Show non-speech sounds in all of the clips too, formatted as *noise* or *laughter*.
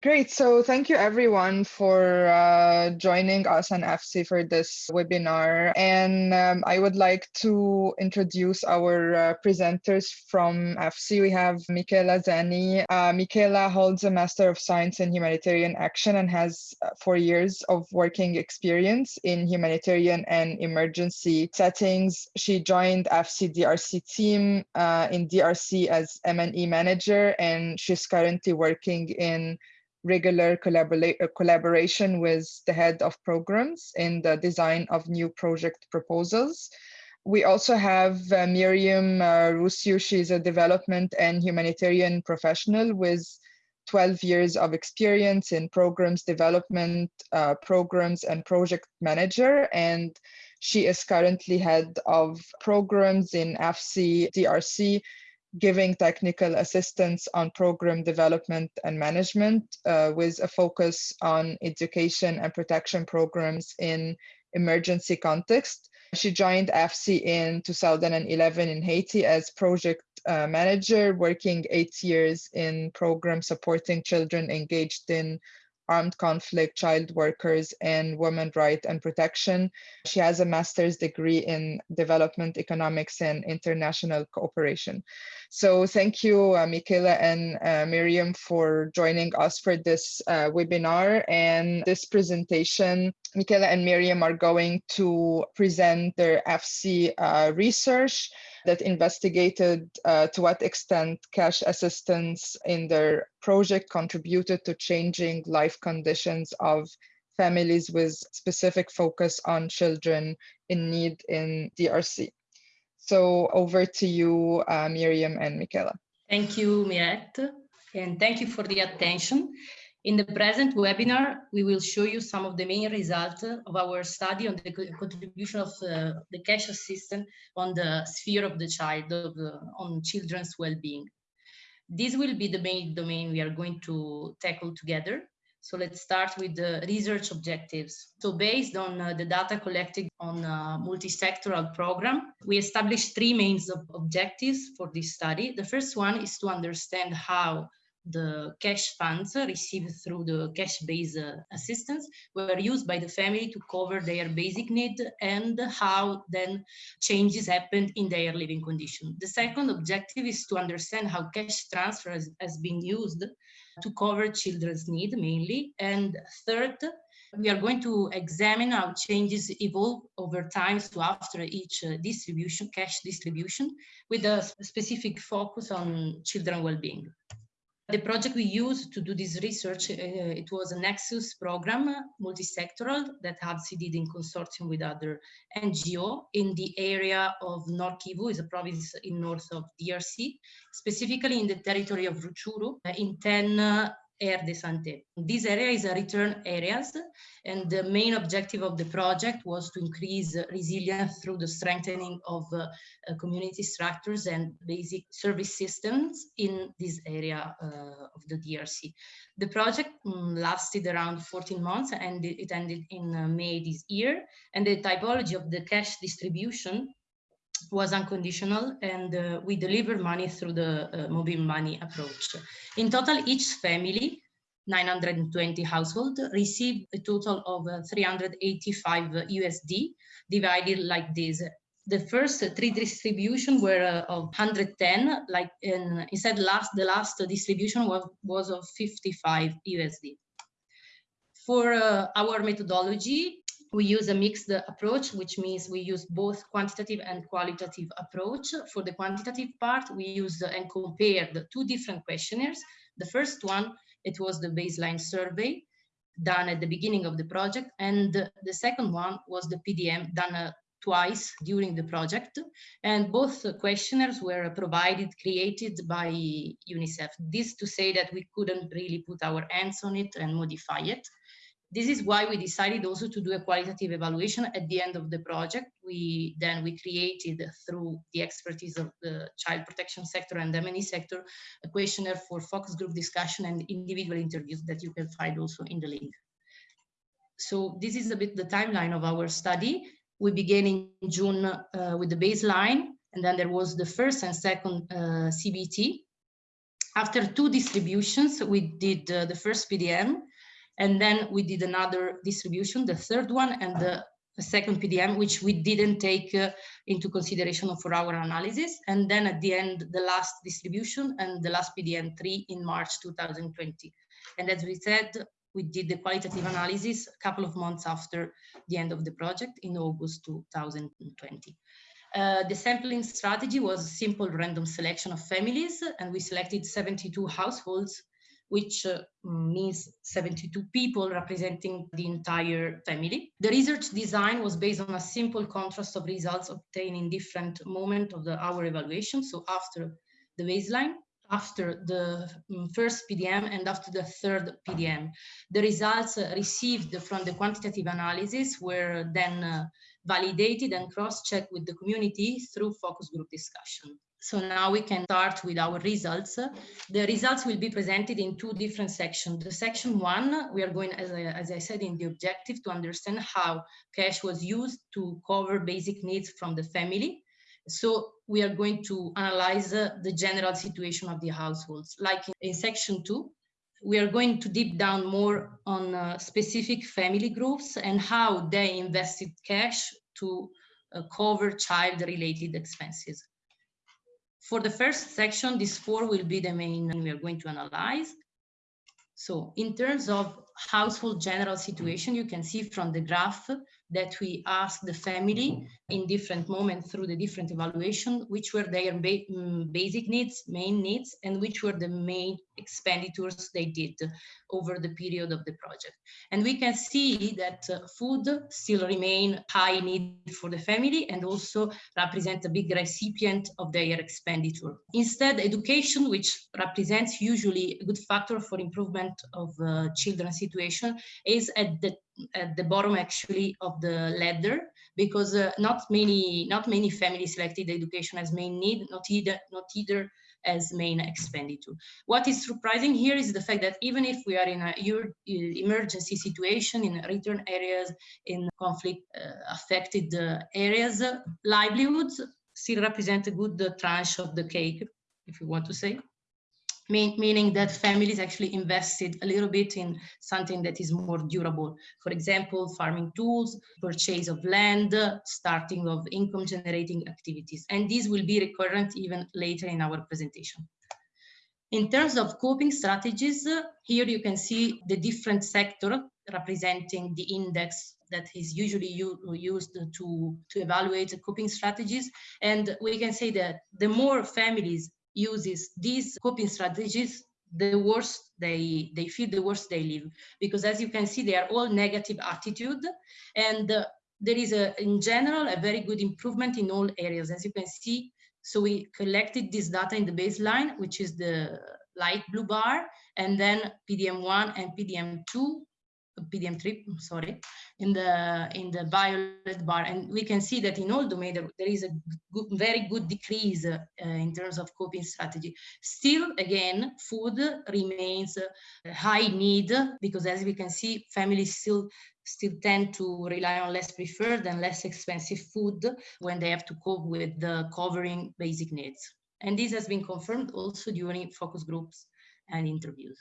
Great. So thank you everyone for uh, joining us on FC for this webinar. And um, I would like to introduce our uh, presenters from AVSI. We have Michela Zeni. Uh, Michela holds a Master of Science in Humanitarian Action and has uh, four years of working experience in humanitarian and emergency settings. She joined AVSI DRC team uh, in DRC as M&E manager, and she's currently working in regular collabora uh, collaboration with the head of programs in the design of new project proposals. We also have uh, Miriam uh, Rusiu. She's a development and humanitarian professional with 12 years of experience in programs development, uh, programs and project manager. And she is currently head of programs in AVSI DRC giving technical assistance on program development and management uh, with a focus on education and protection programs in emergency context. She joined AVSI in 2011 in Haiti as project uh, manager, working eight years in program supporting children engaged in armed conflict, child workers, and women right and protection. She has a master's degree in development economics and international cooperation. So thank you, uh, Michaela and uh, Miriam for joining us for this uh, webinar and this presentation. Michaela and Miriam are going to present their AVSI uh, research that investigated uh, to what extent cash assistance in their project contributed to changing life conditions of families with specific focus on children in need in DRC. So over to you, uh, Miriam and Michaela. Thank you, Mirette, and thank you for the attention. In the present webinar, we will show you some of the main results of our study on the contribution of uh, the cash assistance on the sphere of the child, of the, on children's well-being. This will be the main domain we are going to tackle together. So let's start with the research objectives. So based on uh, the data collected on a multi-sectoral program, we established three main objectives for this study. The first one is to understand how the cash funds received through the cash-based assistance were used by the family to cover their basic need and how then changes happened in their living condition. The second objective is to understand how cash transfer has, has been used to cover children's need mainly. And third, we are going to examine how changes evolve over time so after each uh, distribution, cash distribution, with a specific focus on children well-being. The project we used to do this research, uh, it was a Nexus program, multi-sectoral, that AVSI did in consortium with other NGO in the area of North Kivu, is a province in north of DRC, specifically in the territory of Rutshuru, uh, in 10 Aire de Santé. This area is a return areas, and the main objective of the project was to increase resilience through the strengthening of uh, uh, community structures and basic service systems in this area uh, of the DRC. The project um, lasted around 14 months and it ended in uh, May this year, and the typology of the cash distribution was unconditional and uh, we delivered money through the uh, mobile money approach. In total, each family, 920 households, received a total of uh, 385 USD divided like this. The first three distribution were uh, of 110, like in, instead last the last distribution was, was of 55 USD. For uh, our methodology, we use a mixed approach, which means we use both quantitative and qualitative approach. For the quantitative part, we used and compared two different questionnaires. The first one, it was the baseline survey done at the beginning of the project. And the second one was the PDM done uh, twice during the project. And both questionnaires were provided, created by UNICEF. This to say that we couldn't really put our hands on it and modify it. This is why we decided also to do a qualitative evaluation at the end of the project. We then we created through the expertise of the child protection sector and the M&E sector a questionnaire for focus group discussion and individual interviews that you can find also in the link. So this is a bit the timeline of our study. We began in June uh, with the baseline, and then there was the first and second uh, CBT After two distributions, we did uh, the first PDM, and then we did another distribution, the third one, and the second PDM, which we didn't take uh, into consideration for our analysis. And then at the end, the last distribution and the last PDM3 in March 2020. And as we said, we did the qualitative analysis a couple of months after the end of the project in August 2020. Uh, the sampling strategy was a simple random selection of families, and we selected 72 households, which uh, means 72 people representing the entire family. The research design was based on a simple contrast of results obtained in different moments of the, our evaluation. So after the baseline, after the mm, first PDM and after the third PDM. The results uh, received from the quantitative analysis were then uh, validated and cross-checked with the community through focus group discussion. So now we can start with our results. The results will be presented in two different sections. The section one, we are going, as I, as I said, in the objective to understand how cash was used to cover basic needs from the family. So we are going to analyze uh, the general situation of the households. Like in, in, section two, we are going to deep down more on uh, specific family groups and how they invested cash to uh, cover child-related expenses. For the first section, these four will be the main we are going to analyze. So in terms of household general situation, you can see from the graph that we asked the family in different moments through the different evaluation, which were their ba mm, basic needs, main needs, and which were the main expenditures they did over the period of the project. And we can see that uh, food still remain high need for the family and also represent a big recipient of their expenditure. Instead, education, which represents usually a good factor for improvement of uh, children's situation, is at the at the bottom actually of the ladder because uh, not many not many families selected education as main need not either not either as main expenditure. What is surprising here is the fact that even if we are in a emergency situation in return areas in conflict uh, affected uh, areas livelihoods still represent a good tranche of the cake if you want to say meaning that families actually invested a little bit in something that is more durable. For example, farming tools, purchase of land, starting of income generating activities. And these will be recurrent even later in our presentation. In terms of coping strategies, here you can see the different sector representing the index that is usually used to, to evaluate coping strategies. And we can say that the more families uses these coping strategies, the worse they, they feel, the worse they live. Because as you can see, they are all negative attitude. And uh, there is, a, in general, a very good improvement in all areas. As you can see, so we collected this data in the baseline, which is the light blue bar, and then PDM1 and PDM2 PDM3, sorry, in the in the violet bar, and we can see that in all domains there, there is a good, very good decrease uh, in terms of coping strategy. Still, again, food remains a high need because, as we can see, families still still tend to rely on less preferred and less expensive food when they have to cope with the covering basic needs. And this has been confirmed also during focus groups and interviews.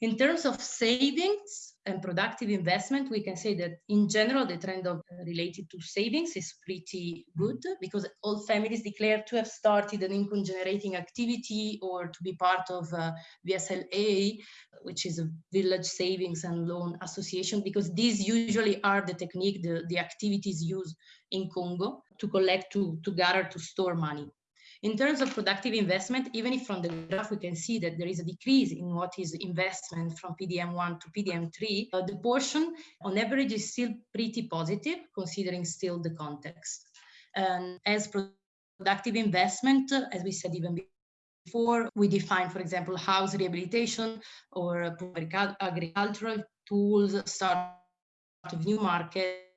In terms of savings, and productive investment, we can say that in general, the trend of uh, related to savings is pretty good because all families declare to have started an income generating activity or to be part of uh, VSLA, which is a village savings and loan association, because these usually are the technique, the, the activities used in Congo to collect, to, to gather, to store money. In terms of productive investment, even if from the graph we can see that there is a decrease in what is investment from PDM1 to PDM3, uh, the portion on average is still pretty positive considering still the context. And as productive investment, as we said even before, we define, for example, house rehabilitation or agricultural tools, start of new markets,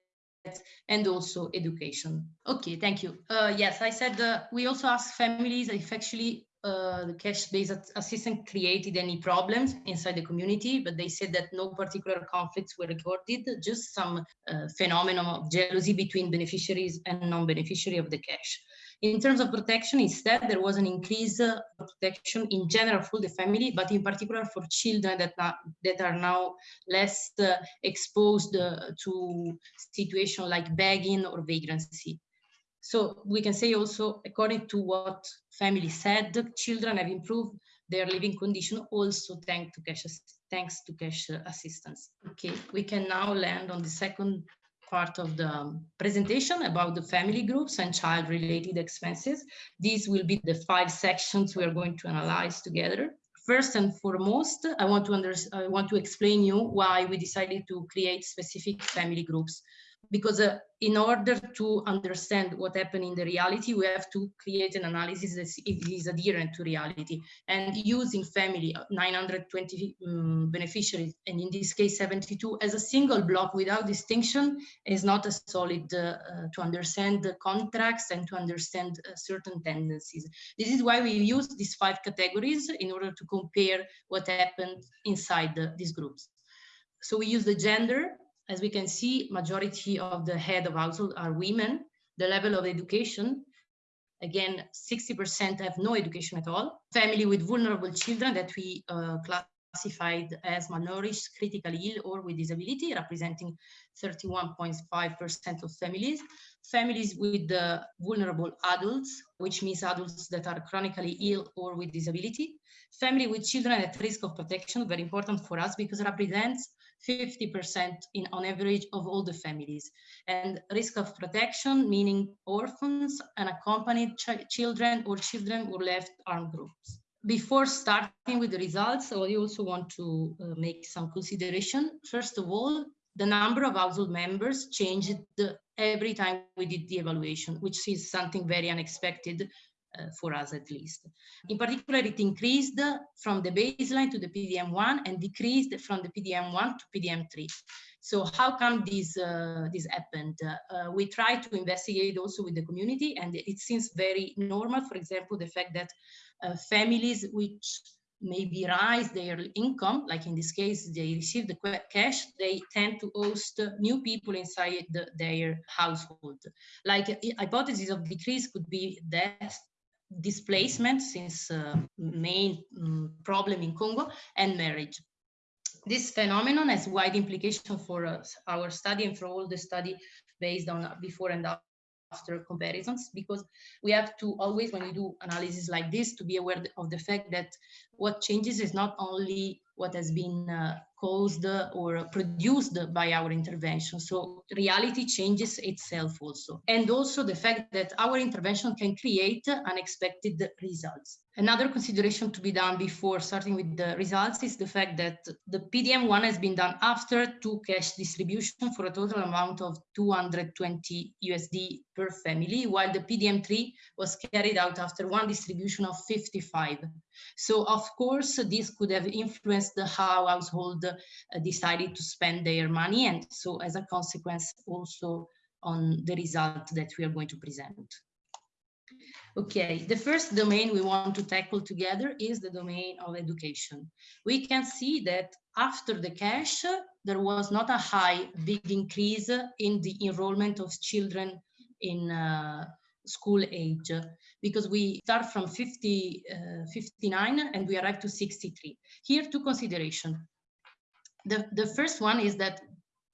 and also education. Okay, thank you. Uh, yes, I said uh, we also asked families if actually uh, the cash-based assistance created any problems inside the community, but they said that no particular conflicts were recorded, just some uh, phenomenon of jealousy between beneficiaries and non-beneficiary of the cash. In terms of protection, instead, there was an increase of protection in general for the family, but in particular for children that are, that are now less uh, exposed uh, to situations like begging or vagrancy. So we can say also, according to what family said, children have improved their living condition also thanks to cash, thanks to cash assistance. Okay, we can now land on the second part of the presentation about the family groups and child-related expenses. These will be the five sections we are going to analyze together. First and foremost, I want to under, I want to explain you why we decided to create specific family groups because uh, in order to understand what happened in the reality, we have to create an analysis that is adherent to reality. And using family, uh, 920 um, beneficiaries, and in this case 72, as a single block without distinction is not a solid uh, uh, to understand the contracts and to understand uh, certain tendencies. This is why we use these five categories in order to compare what happened inside the, these groups. So we use the gender, as we can see, majority of the head of household are women. The level of education, again, 60% have no education at all. Family with vulnerable children that we uh, classified as malnourished, critically ill, or with disability, representing 31.5% of families. Families with uh, vulnerable adults, which means adults that are chronically ill or with disability. Family with children at risk of protection, very important for us because it represents 50% in on average of all the families. And risk of protection, meaning orphans, unaccompanied ch children or children who left armed groups. Before starting with the results, I also want to uh, make some consideration. First of all, the number of household members changed every time we did the evaluation, which is something very unexpected for us at least. In particular, it increased from the baseline to the PDM1 and decreased from the PDM1 to PDM3. So how come this, uh, this happened? Uh, we try to investigate also with the community and it seems very normal. For example, the fact that uh, families which maybe rise their income, like in this case, they receive the cash, they tend to host new people inside the, their household. Like a hypothesis of decrease could be death displacement since uh, main um, problem in Congo and marriage. This phenomenon has wide implication for our study and for all the study based on before and after comparisons because we have to always when we do analysis like this to be aware of the fact that what changes is not only what has been uh, caused or produced by our intervention. So reality changes itself also. And also the fact that our intervention can create unexpected results. Another consideration to be done before starting with the results is the fact that the PDM1 has been done after two cash distribution for a total amount of 220 USD per family, while the PDM3 was carried out after one distribution of 55. So of course, this could have influenced how household uh, decided to spend their money and so as a consequence also on the result that we are going to present. Okay, the first domain we want to tackle together is the domain of education. We can see that after the cash, there was not a high, big increase in the enrollment of children in uh, school age because we start from 50, uh, 59 and we arrive to 63. Here, two considerations. The, the first one is that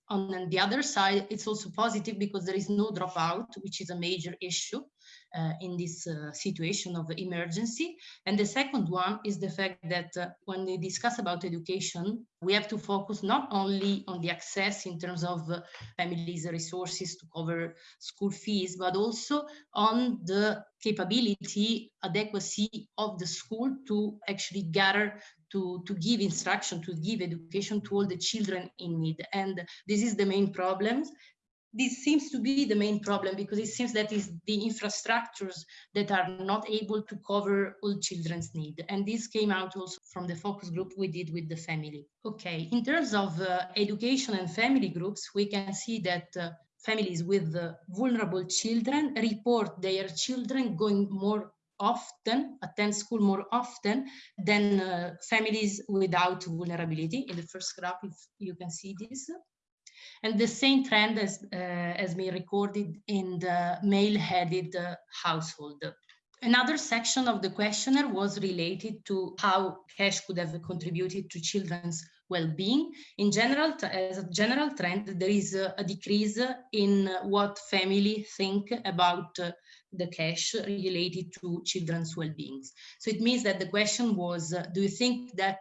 on the other side, it's also positive because there is no dropout, which is a major issue uh, in this uh, situation of emergency. And the second one is the fact that uh, when we discuss about education, we have to focus not only on the access in terms of uh, families' resources to cover school fees, but also on the capability, adequacy of the school to actually gather to, to give instruction, to give education to all the children in need. And this is the main problem this seems to be the main problem because it seems that is the infrastructures that are not able to cover all children's need. And this came out also from the focus group we did with the family. Okay, in terms of uh, education and family groups, we can see that uh, families with uh, vulnerable children report their children going more often, attend school more often than uh, families without vulnerability. In the first graph, if you can see this. And the same trend has, uh, has been recorded in the male-headed uh, household. Another section of the questionnaire was related to how cash could have contributed to children's well-being. In general, as a general trend, there is a, a decrease in what family think about uh, the cash related to children's well-being. So it means that the question was, uh, do you think that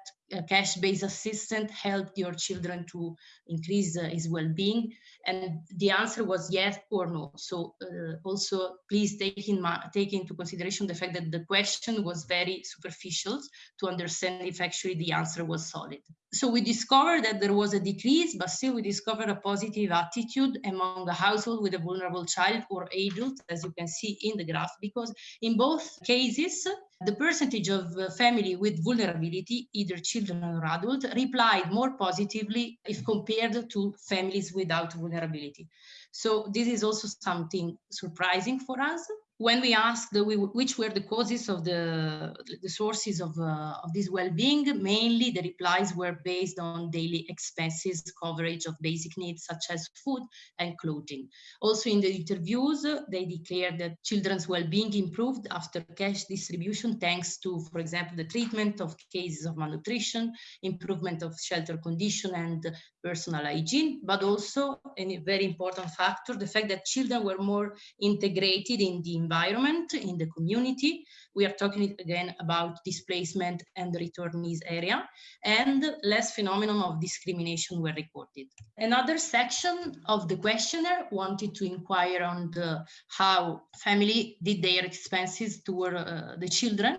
cash-based assistant helped your children to increase uh, his well-being? And the answer was yes or no. So uh, also please take, in take into consideration the fact that the question was very superficial to understand if actually the answer was solid. So we discovered that there was a decrease, but still we discovered a positive attitude among a household with a vulnerable child or adult, as you can see in the graph, because in both cases, the percentage of uh, family with vulnerability, either children or adult, replied more positively if compared to families without vulnerability. So this is also something surprising for us when we asked which were the causes of the, the sources of, uh, of this well-being, mainly the replies were based on daily expenses, coverage of basic needs such as food and clothing. Also in the interviews, they declared that children's well-being improved after cash distribution thanks to, for example, the treatment of cases of malnutrition, improvement of shelter condition and personal hygiene, but also a very important factor, the fact that children were more integrated in the environment, in the community. We are talking again about displacement and returnees area, and less phenomenon of discrimination were recorded. Another section of the questionnaire wanted to inquire on the, how family did their expenses toward uh, the children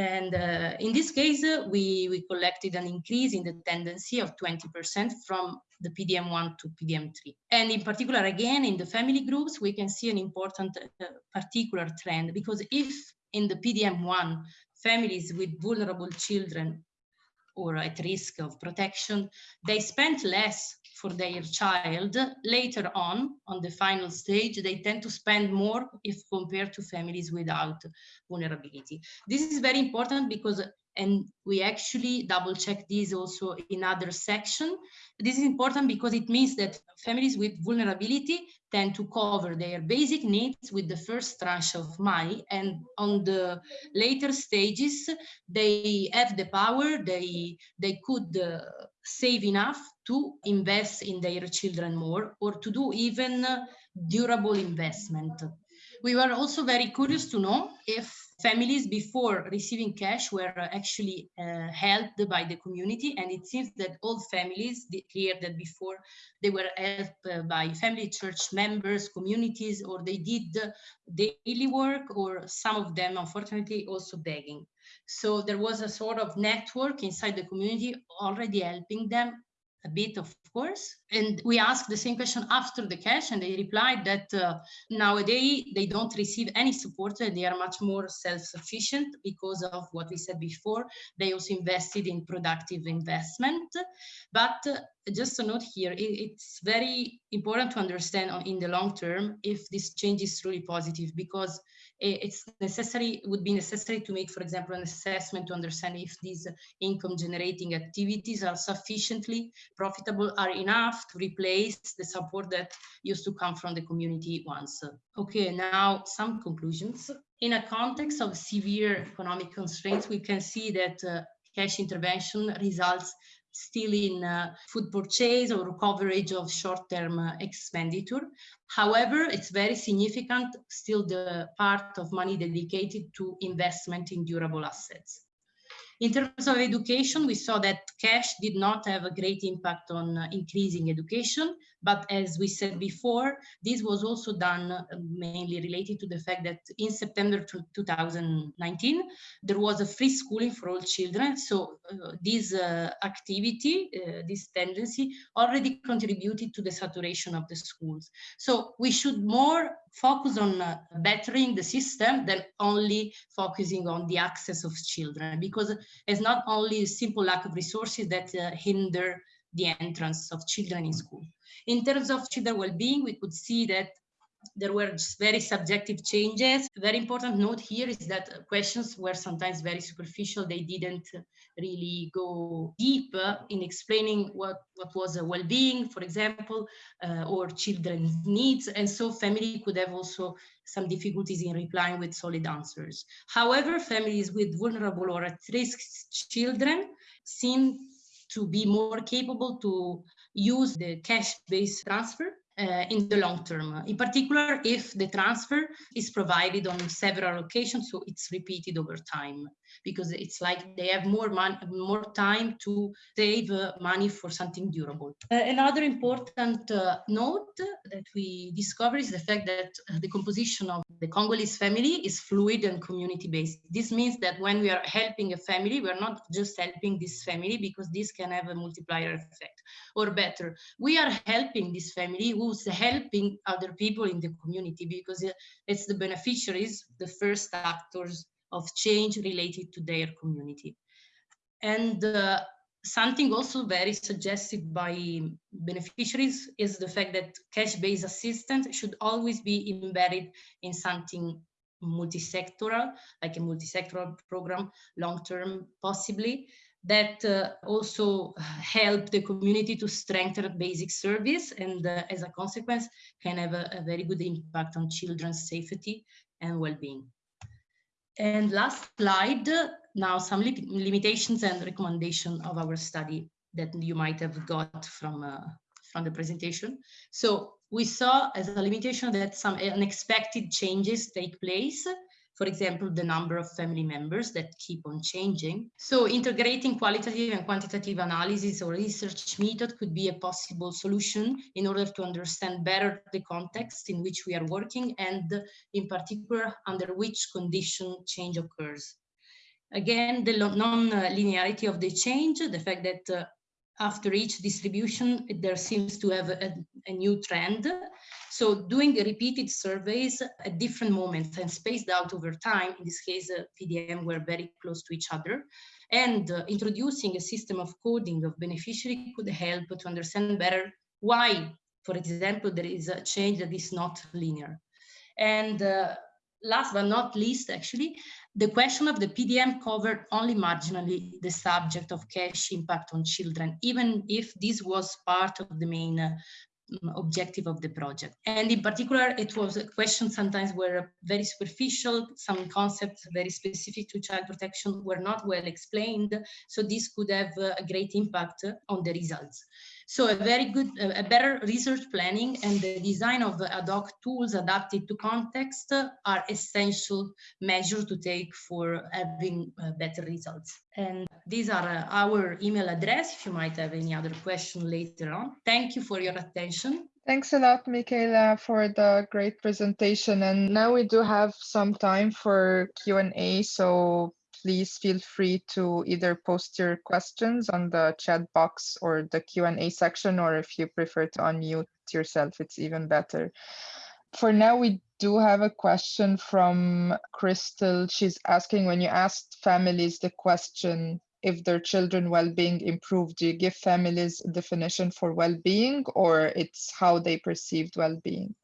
and uh, in this case, uh, we, we collected an increase in the tendency of 20% from the PDM1 to PDM3. And in particular, again, in the family groups, we can see an important uh, particular trend because if in the PDM1, families with vulnerable children or at risk of protection, they spent less for their child, later on, on the final stage, they tend to spend more if compared to families without vulnerability. This is very important because and we actually double check this also in other section. This is important because it means that families with vulnerability tend to cover their basic needs with the first tranche of money and on the later stages they have the power they they could uh, save enough to invest in their children more or to do even durable investment. We were also very curious to know if families before receiving cash were actually uh, helped by the community and it seems that all families declared that before they were helped uh, by family church members communities or they did daily work or some of them unfortunately also begging. So there was a sort of network inside the community already helping them a bit, of course. And we asked the same question after the cash, and they replied that uh, nowadays they don't receive any support. And they are much more self-sufficient because of what we said before. They also invested in productive investment. But uh, just a note here, it, it's very important to understand in the long term if this change is truly positive because it's necessary, would be necessary to make, for example, an assessment to understand if these income generating activities are sufficiently profitable, are enough to replace the support that used to come from the community once. Okay, now some conclusions. In a context of severe economic constraints, we can see that uh, cash intervention results still in uh, food purchase or coverage of short-term uh, expenditure. However, it's very significant still the part of money dedicated to investment in durable assets. In terms of education, we saw that cash did not have a great impact on uh, increasing education, but as we said before, this was also done uh, mainly related to the fact that in September 2019, there was a free schooling for all children. So uh, this uh, activity, uh, this tendency already contributed to the saturation of the schools. So we should more focus on uh, bettering the system than only focusing on the access of children because it's not only a simple lack of resources that uh, hinder the entrance of children in school. In terms of children well-being, we could see that there were very subjective changes. Very important note here is that questions were sometimes very superficial. They didn't really go deep in explaining what, what was a well-being, for example, uh, or children's needs. And so family could have also some difficulties in replying with solid answers. However, families with vulnerable or at-risk children seem to be more capable to use the cash-based transfer uh, in the long term, in particular if the transfer is provided on several occasions, so it's repeated over time because it's like they have more money, more time to save uh, money for something durable. Uh, another important uh, note that we discover is the fact that uh, the composition of the Congolese family is fluid and community-based. This means that when we are helping a family, we're not just helping this family because this can have a multiplier effect. Or better, we are helping this family who's helping other people in the community because uh, it's the beneficiaries, the first actors of change related to their community. And uh, something also very suggested by beneficiaries is the fact that cash-based assistance should always be embedded in something multi-sectoral, like a multi-sectoral program, long-term possibly, that uh, also help the community to strengthen basic service and uh, as a consequence can have a, a very good impact on children's safety and well-being. And last slide, now some li limitations and recommendation of our study that you might have got from, uh, from the presentation. So we saw as a limitation that some unexpected changes take place for example, the number of family members that keep on changing. So integrating qualitative and quantitative analysis or research method could be a possible solution in order to understand better the context in which we are working and in particular under which condition change occurs. Again, the non-linearity of the change, the fact that uh, after each distribution, there seems to have a, a, new trend. So doing repeated surveys at different moments and spaced out over time, in this case, uh, PDM were very close to each other, and uh, introducing a system of coding of beneficiary could help to understand better why, for example, there is a change that is not linear. And uh, last but not least, actually, the question of the PDM covered only marginally the subject of cash impact on children, even if this was part of the main uh, objective of the project. And in particular, it was a question sometimes were very superficial, some concepts very specific to child protection were not well explained, so this could have a great impact on the results. So a very good, a better research planning and the design of ad hoc tools adapted to context are essential measures to take for having uh, better results. And these are uh, our email address if you might have any other question later on. Thank you for your attention. Thanks a lot, Michaela, for the great presentation. And now we do have some time for Q&A. So please feel free to either post your questions on the chat box or the Q&A section, or if you prefer to unmute yourself, it's even better. For now, we do have a question from Crystal. She's asking, when you asked families the question, if their children well-being improved, do you give families a definition for well-being or it's how they perceived well-being?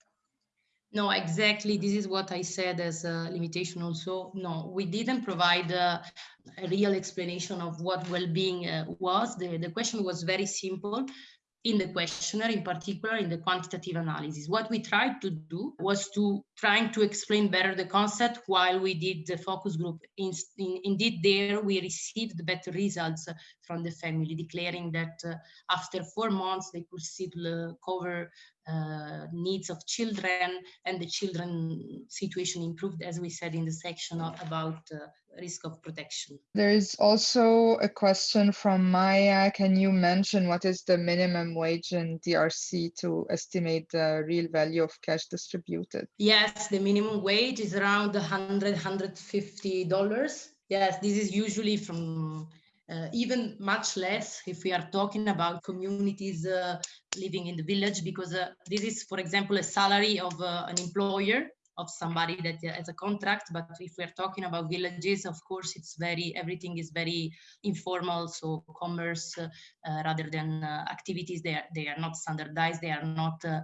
No, exactly. This is what I said as a limitation also. No, we didn't provide a, a real explanation of what well-being uh, was. The, the question was very simple in the questionnaire, in particular in the quantitative analysis. What we tried to do was to trying to explain better the concept while we did the focus group. In, in, indeed, there we received better results from the family, declaring that uh, after four months they could still uh, cover uh, needs of children and the children situation improved, as we said in the section about uh, risk of protection. There is also a question from Maya. Can you mention what is the minimum wage in DRC to estimate the real value of cash distributed? Yes, the minimum wage is around 100, 150 dollars. Yes, this is usually from uh, even much less if we are talking about communities uh, living in the village, because uh, this is, for example, a salary of uh, an employer of somebody that has a contract. But if we're talking about villages, of course, it's very, everything is very informal. So commerce uh, uh, rather than uh, activities, they are, they are not standardized. They are not uh,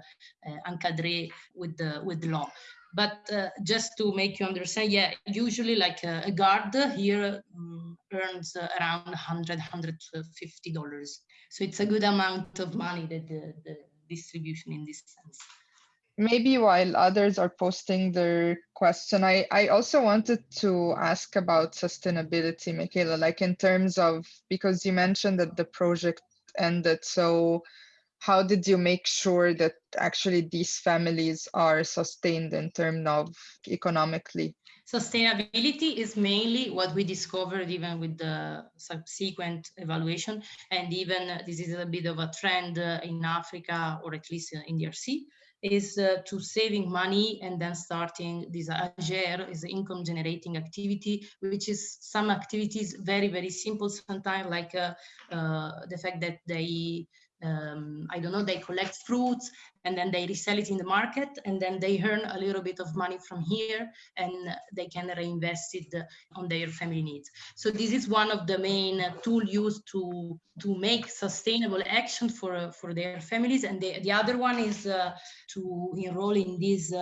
encadré with the, with law. But uh, just to make you understand, yeah, usually like a, a guard here um, earns uh, around 100, 150 dollars. So it's a good amount of money that the, the distribution in this sense. Maybe while others are posting their question, I, I also wanted to ask about sustainability, Michaela, like in terms of, because you mentioned that the project ended, so how did you make sure that actually these families are sustained in terms of economically? Sustainability is mainly what we discovered even with the subsequent evaluation. And even this is a bit of a trend uh, in Africa, or at least in DRC, is uh, to saving money and then starting this AGER is income generating activity, which is some activities very, very simple sometimes like uh, uh, the fact that they um, I don't know, they collect fruits and then they resell it in the market and then they earn a little bit of money from here and they can reinvest it on their family needs. So this is one of the main tool used to, to make sustainable action for, for their families. And the, the other one is uh, to enroll in these uh,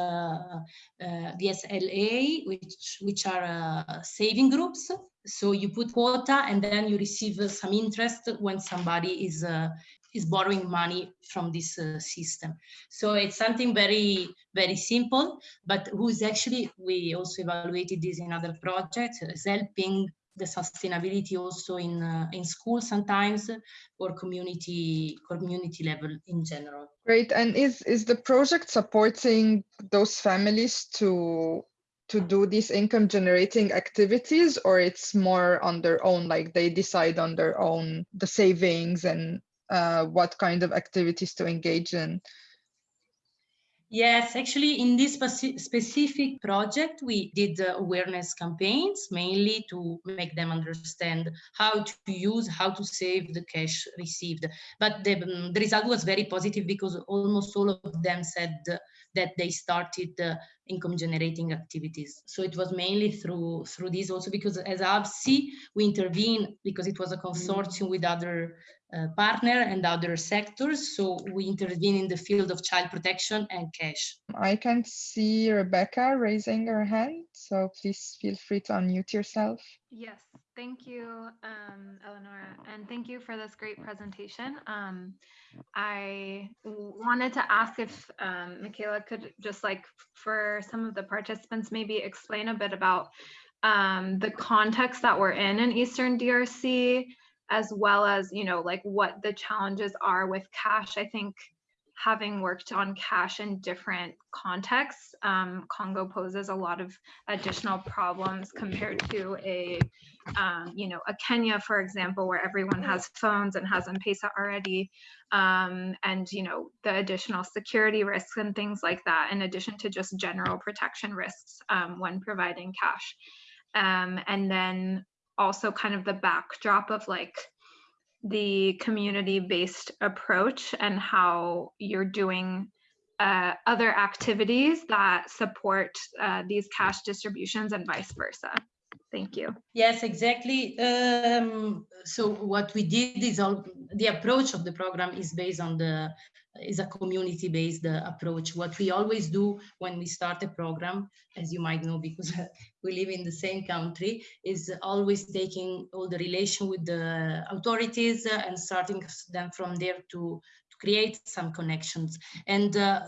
uh, VSLA, which, which are uh, saving groups. So you put quota and then you receive some interest when somebody is uh, is borrowing money from this uh, system. So it's something very, very simple, but who's actually, we also evaluated this in other projects, is helping the sustainability also in uh, in school sometimes or community community level in general great and is is the project supporting those families to to do these income generating activities or it's more on their own like they decide on their own the savings and uh, what kind of activities to engage in? Yes, actually, in this specific project, we did awareness campaigns mainly to make them understand how to use, how to save the cash received. But the, um, the result was very positive because almost all of them said that they started uh, income generating activities. So it was mainly through through this also because as AVSI, we intervene because it was a consortium with other uh, partner and other sectors. So we intervene in the field of child protection and cash. I can see Rebecca raising her hand. So please feel free to unmute yourself. Yes, thank you, um, Eleonora, and thank you for this great presentation. Um, I wanted to ask if um, Michaela could just like for some of the participants maybe explain a bit about um, the context that we're in in Eastern DRC as well as, you know, like what the challenges are with cash. I think having worked on cash in different contexts, um, Congo poses a lot of additional problems compared to a, um, you know, a Kenya, for example, where everyone has phones and has M-Pesa already, um, and, you know, the additional security risks and things like that, in addition to just general protection risks um, when providing cash. Um, and then also kind of the backdrop of like the community-based approach and how you're doing uh, other activities that support uh, these cash distributions and vice versa. Thank you. Yes, exactly. Um, so what we did is all the approach of the program is based on the is a community-based approach. What we always do when we start a program, as you might know, because *laughs* we live in the same country, is always taking all the relation with the authorities and starting them from there to, to create some connections. And uh,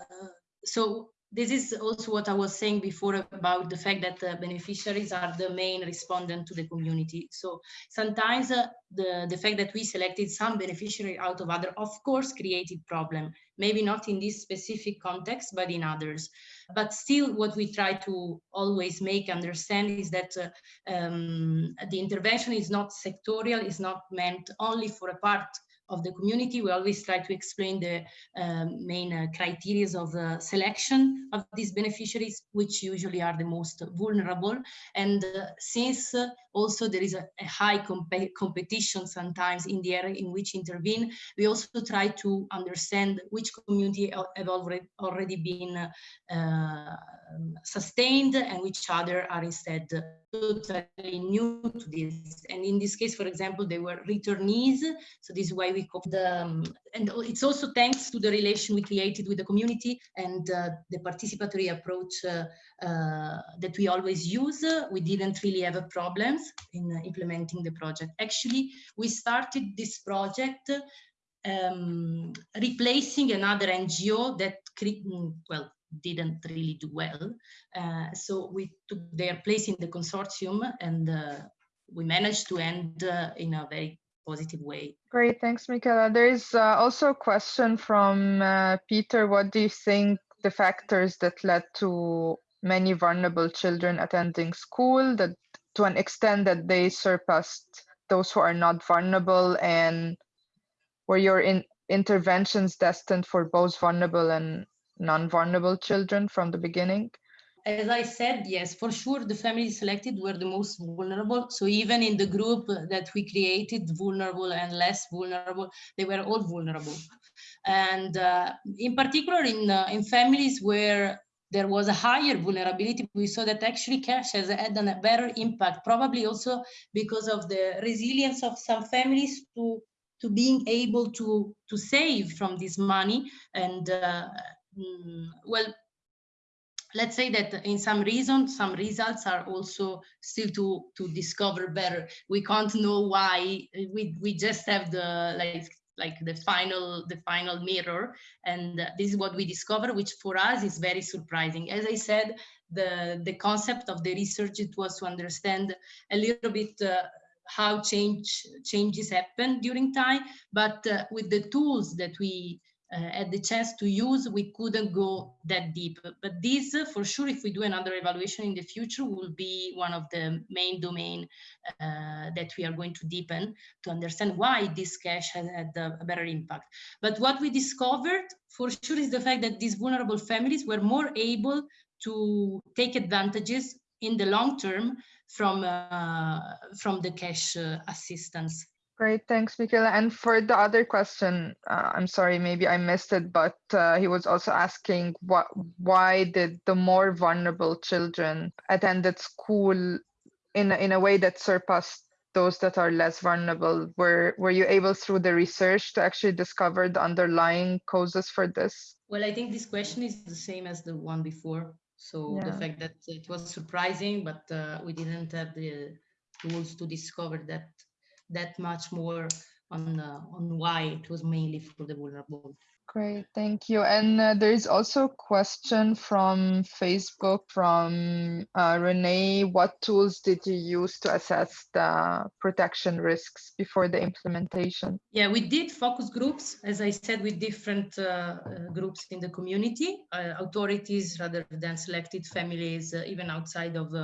so this is also what I was saying before about the fact that the beneficiaries are the main respondent to the community. So sometimes uh, the, the fact that we selected some beneficiary out of other, of course, created problem. Maybe not in this specific context, but in others. But still, what we try to always make understand is that uh, um, the intervention is not sectorial, is not meant only for a part of the community. We always try to explain the um, main uh, criteria of the selection of these beneficiaries, which usually are the most vulnerable. And uh, since uh, also there is a, a high comp competition sometimes in the area in which intervene, we also try to understand which community have already, already been uh, sustained and which other are instead totally new to this. And in this case, for example, they were returnees. So this is why we call the, um, and it's also thanks to the relation we created with the community and uh, the participatory approach uh, uh, that we always use. We didn't really have problems in implementing the project. Actually, we started this project um, replacing another NGO that, mm, well, didn't really do well. Uh, so we took their place in the consortium and uh, we managed to end uh, in a very positive way. Great, thanks, Michaela. There is uh, also a question from uh, Peter. What do you think the factors that led to many vulnerable children attending school that to an extent that they surpassed those who are not vulnerable and were your in interventions destined for both vulnerable and non-vulnerable children from the beginning? As I said, yes, for sure, the families selected were the most vulnerable. So even in the group that we created, vulnerable and less vulnerable, they were all vulnerable. And uh, in particular, in, uh, in families where there was a higher vulnerability, we saw that actually cash has had a better impact, probably also because of the resilience of some families to to being able to to save from this money and uh, mm, well let's say that in some reason some results are also still to to discover better. We can't know why we we just have the like like the final the final mirror. And this is what we discover which for us is very surprising. As i said the the concept of the research it was to understand a little bit uh, how change changes happen during time. But uh, with the tools that we had the chance to use, we couldn't go that deep. But this, uh, for sure, if we do another evaluation in the future, will be one of the main domain uh, that we are going to deepen to understand why this cash has had a better impact. But what we discovered, for sure, is the fact that these vulnerable families were more able to take advantages in the long term from uh, from the cash uh, assistance. Great, thanks, Michaela. And for the other question, uh, I'm sorry, maybe I missed it, but uh, he was also asking what, why did the more vulnerable children attended school in a, in a way that surpassed those that are less vulnerable? Were were you able through the research to actually discover the underlying causes for this? Well, I think this question is the same as the one before. So yeah. the fact that it was surprising, but uh, we didn't have the tools to discover that that much more on uh, on why it was mainly for the vulnerable. Great, thank you. And uh, there is also a question from Facebook from uh, Renee. What tools did you use to assess the protection risks before the implementation? Yeah, we did focus groups, as I said, with different uh, uh groups in the community, uh, authorities rather than selected families, uh, even outside of,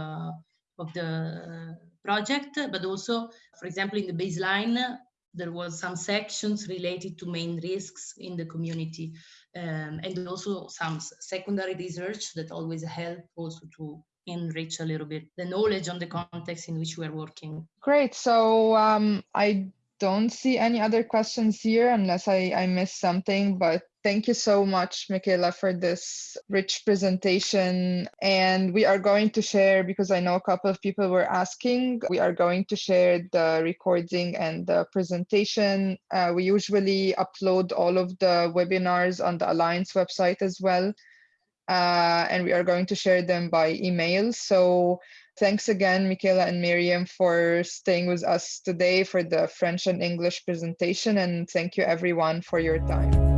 of the project, but also, for example, in the baseline, there was some sections related to main risks in the community um, and also some secondary research that always help also to enrich a little bit the knowledge on the context in which we are working. Great. So um, I don't see any other questions here unless I, I missed something, but thank you so much, Michaela, for this rich presentation. And we are going to share, because I know a couple of people were asking, we are going to share the recording and the presentation. Uh, we usually upload all of the webinars on the Alliance website as well. Uh, and we are going to share them by email. So Thanks again, Michaela and Miriam, for staying with us today for the French and English presentation. And thank you everyone for your time.